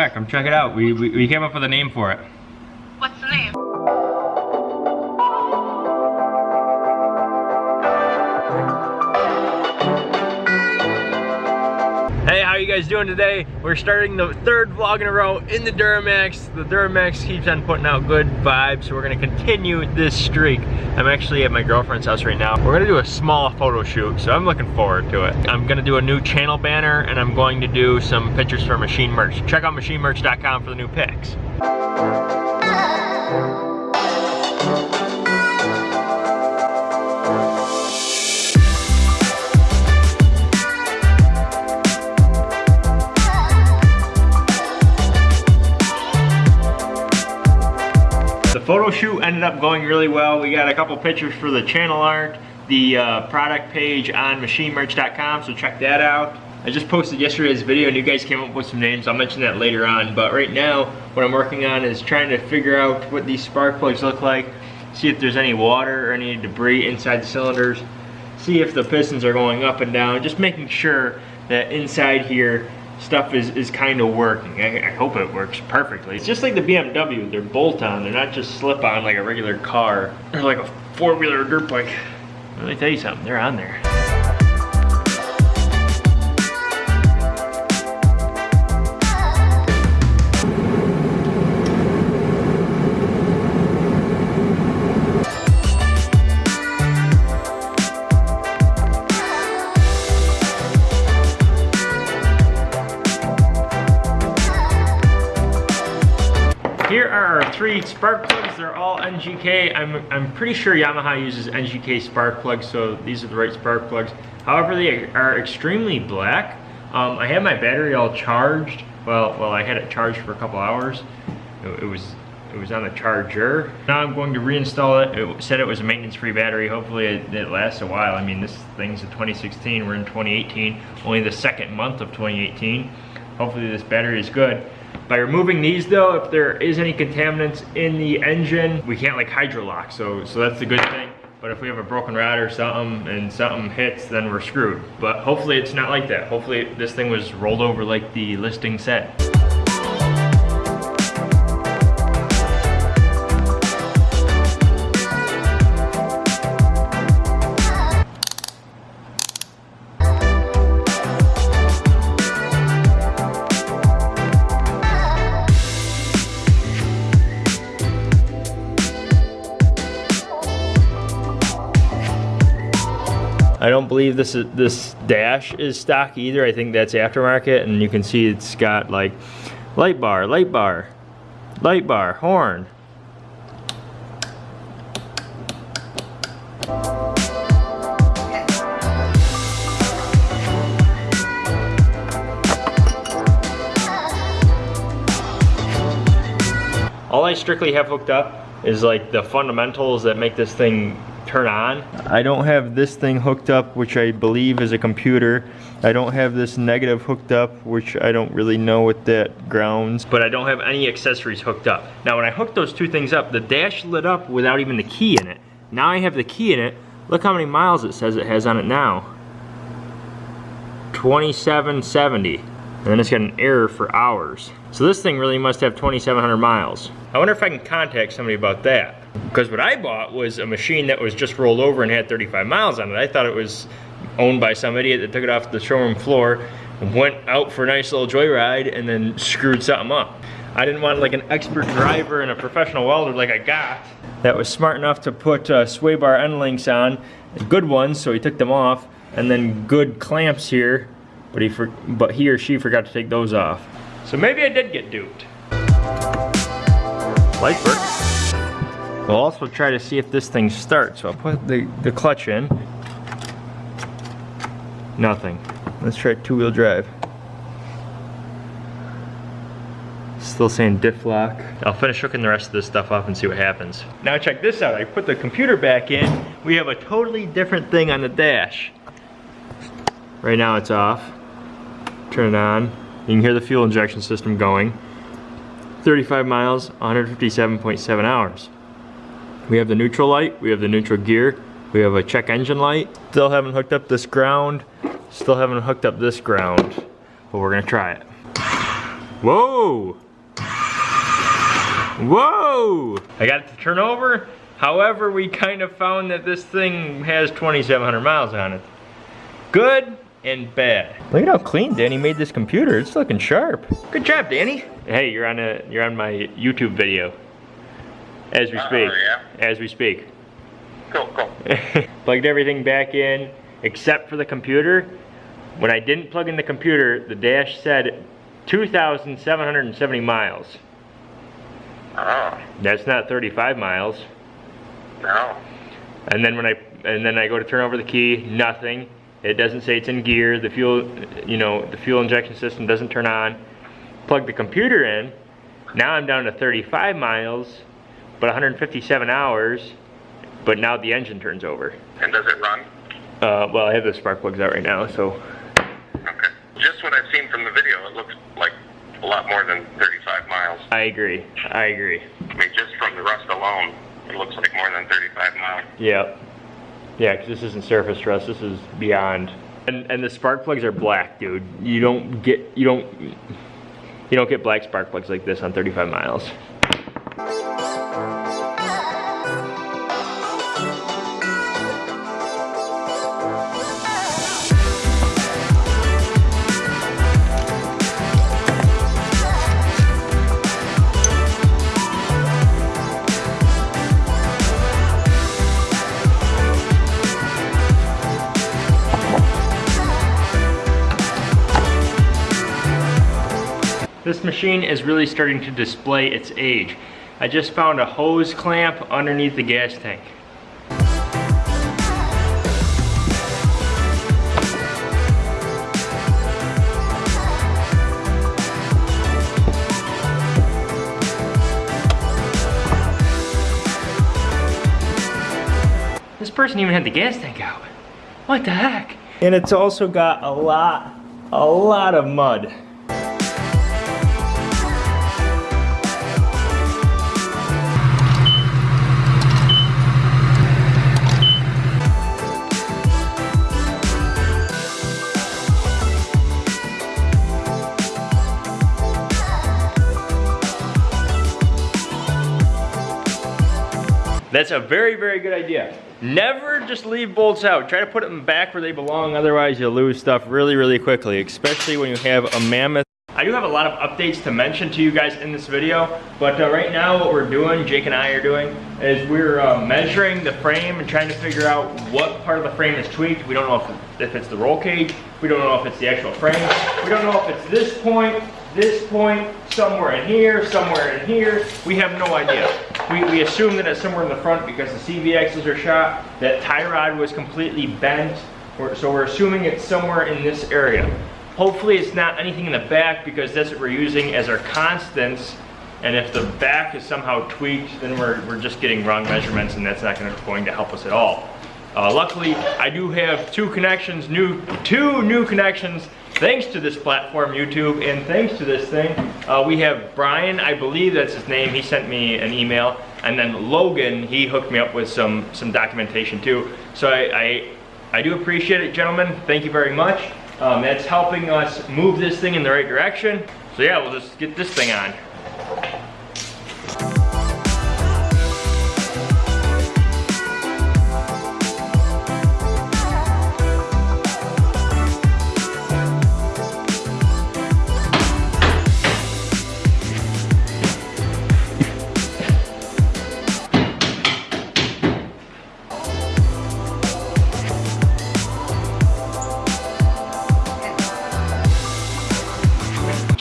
right, come check it out. We, we, we came up with a name for it. Guys doing today? We're starting the third vlog in a row in the Duramax. The Duramax keeps on putting out good vibes, so we're gonna continue this streak. I'm actually at my girlfriend's house right now. We're gonna do a small photo shoot, so I'm looking forward to it. I'm gonna do a new channel banner, and I'm going to do some pictures for Machine Merch. Check out machinemerch.com for the new pics. Photo shoot ended up going really well. We got a couple pictures for the channel art, the uh, product page on machinemerch.com, so check that out. I just posted yesterday's video and you guys came up with some names. I'll mention that later on, but right now what I'm working on is trying to figure out what these spark plugs look like, see if there's any water or any debris inside the cylinders, see if the pistons are going up and down, just making sure that inside here stuff is, is kind of working. I, I hope it works perfectly. It's just like the BMW, they're bolt-on, they're not just slip-on like a regular car. They're like a four-wheeler dirt bike. Let me tell you something, they're on there. Spark plugs. They're all NGK. I'm, I'm pretty sure Yamaha uses NGK spark plugs, so these are the right spark plugs. However, they are extremely black. Um, I had my battery all charged. Well, well, I had it charged for a couple hours. It, it was it was on the charger. Now I'm going to reinstall it. It said it was a maintenance-free battery. Hopefully it, it lasts a while. I mean, this thing's a 2016. We're in 2018. Only the second month of 2018. Hopefully this battery is good. By removing these though, if there is any contaminants in the engine, we can't like hydrolock, so, so that's a good thing. But if we have a broken rod or something and something hits, then we're screwed. But hopefully it's not like that. Hopefully this thing was rolled over like the listing said. Don't believe this is this dash is stock either. I think that's aftermarket and you can see it's got like light bar, light bar, light bar, horn. All I strictly have hooked up is like the fundamentals that make this thing turn on. I don't have this thing hooked up, which I believe is a computer. I don't have this negative hooked up, which I don't really know what that grounds. But I don't have any accessories hooked up. Now when I hooked those two things up, the dash lit up without even the key in it. Now I have the key in it. Look how many miles it says it has on it now. 2770. And then it's got an error for hours. So this thing really must have 2,700 miles. I wonder if I can contact somebody about that. Because what I bought was a machine that was just rolled over and had 35 miles on it. I thought it was owned by some idiot that took it off the showroom floor, and went out for a nice little joyride, and then screwed something up. I didn't want like an expert driver and a professional welder like I got that was smart enough to put uh, sway bar end links on, good ones, so he took them off, and then good clamps here, but he for, but he or she forgot to take those off. So maybe I did get duped. Light work. We'll also try to see if this thing starts. So I'll put the, the clutch in. Nothing. Let's try two-wheel drive. Still saying diff lock. I'll finish hooking the rest of this stuff up and see what happens. Now check this out. I put the computer back in. We have a totally different thing on the dash. Right now it's off. Turn it on. You can hear the fuel injection system going. 35 miles, 157.7 hours. We have the neutral light, we have the neutral gear, we have a check engine light. Still haven't hooked up this ground, still haven't hooked up this ground, but we're gonna try it. Whoa! Whoa! I got it to turn over. However, we kind of found that this thing has 2,700 miles on it. Good and bad. Look at how clean Danny made this computer. It's looking sharp. Good job, Danny. Hey, you're on a you're on my YouTube video. As we Oh, speak. yeah? As we speak. Cool, cool. Plugged everything back in except for the computer. When I didn't plug in the computer, the dash said 2,770 miles. Oh, That's not 35 miles. no. And then when I and then I go to turn over the key, nothing. It doesn't say it's in gear. The fuel, you know, the fuel injection system doesn't turn on. Plug the computer in. Now I'm down to 35 miles, but 157 hours. But now the engine turns over. And does it run? Uh, well, I have the spark plugs out right now, so Okay. Just what I've seen from the video, it looks like a lot more than 35 miles. I agree. I agree. I mean, just from the rust alone, it looks like more than 35 miles. Yep. Yeah, because this isn't surface rust. This is beyond. And and the spark plugs are black, dude. You don't get you don't you don't get black spark plugs like this on 35 miles. This machine is really starting to display its age. I just found a hose clamp underneath the gas tank. This person even had the gas tank out. What the heck? And it's also got a lot, a lot of mud. That's a very, very good idea. Never just leave bolts out. Try to put them back where they belong, otherwise you'll lose stuff really, really quickly, especially when you have a mammoth. I do have a lot of updates to mention to you guys in this video, but uh, right now what we're doing, Jake and I are doing, is we're uh, measuring the frame and trying to figure out what part of the frame is tweaked. We don't know if, if it's the roll cage, we don't know if it's the actual frame, we don't know if it's this point, this point, somewhere in here, somewhere in here. We have no idea. We, we assume that it's somewhere in the front because the CV axles are shot, that tie rod was completely bent, so we're assuming it's somewhere in this area. Hopefully it's not anything in the back because that's what we're using as our constants. And if the back is somehow tweaked, then we're, we're just getting wrong measurements and that's not gonna, going to help us at all. Uh, luckily, I do have two connections, new, two new connections, thanks to this platform, YouTube, and thanks to this thing. Uh, we have Brian, I believe that's his name, he sent me an email, and then Logan, he hooked me up with some, some documentation too. So I, I, I do appreciate it, gentlemen, thank you very much. Um, that's helping us move this thing in the right direction. So yeah, we'll just get this thing on.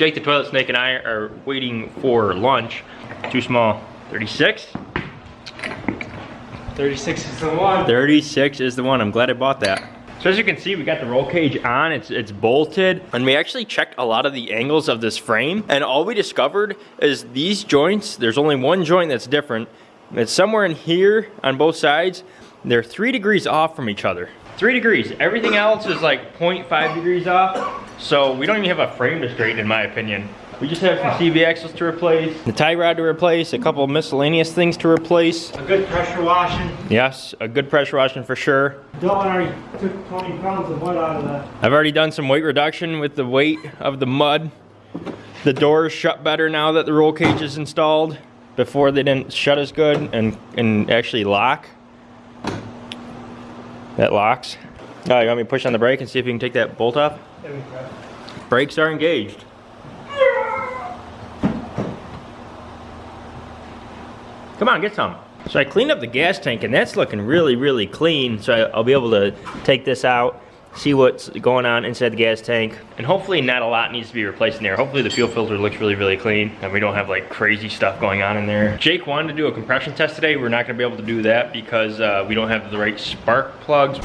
Jake the Toilet Snake and I are waiting for lunch. Too small. 36? 36 is the one. 36 is the one. I'm glad I bought that. So as you can see, we got the roll cage on, it's, it's bolted, and we actually checked a lot of the angles of this frame, and all we discovered is these joints, there's only one joint that's different. It's somewhere in here on both sides. They're three degrees off from each other. Three degrees. Everything else is like 0.5 degrees off. So we don't even have a frame to straighten in my opinion. We just have some CV axles to replace, the tie rod to replace, a couple of miscellaneous things to replace. A good pressure washing. Yes, a good pressure washing for sure. Dylan already took 20 pounds of mud out of that. I've already done some weight reduction with the weight of the mud. The doors shut better now that the roll cage is installed. Before they didn't shut as good and, and actually lock. That locks. Oh, you want me to push on the brake and see if you can take that bolt off? There we go. Brakes are engaged. Come on, get some. So I cleaned up the gas tank and that's looking really, really clean. So I'll be able to take this out, see what's going on inside the gas tank. And hopefully not a lot needs to be replaced in there. Hopefully the fuel filter looks really, really clean and we don't have like crazy stuff going on in there. Jake wanted to do a compression test today. We're not gonna be able to do that because uh, we don't have the right spark plugs.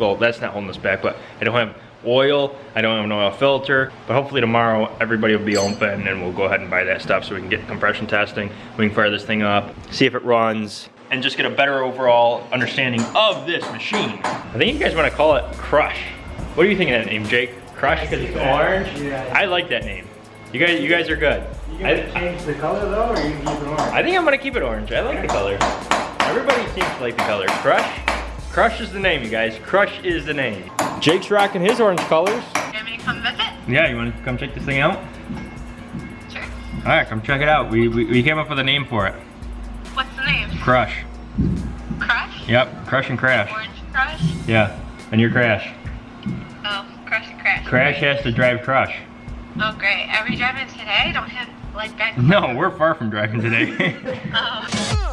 Well that's not holding us back but i don't have oil i don't have an oil filter but hopefully tomorrow everybody will be open and we'll go ahead and buy that stuff so we can get compression testing we can fire this thing up see if it runs and just get a better overall understanding of this machine i think you guys want to call it crush what do you think of that name jake crush because it's orange Yeah. i like that name you guys you guys are good You gonna change the color though, or you keep it orange? I think I'm gonna keep it orange. I like the color. Everybody seems to like the color. Crush? Crush is the name, you guys. Crush is the name. Jake's rocking his orange colors. You want me to come visit? Yeah, you wanna come check this thing out? Sure. All right, come check it out. We, we, we came up with a name for it. What's the name? Crush. Crush? Yep, crush and crash. Orange Crush? Yeah, and your crash. Oh, Crush and Crash. Crash has to drive crush. Oh, great. Are we driving today? Don't have, like, back. No, we're far from driving today. Oh.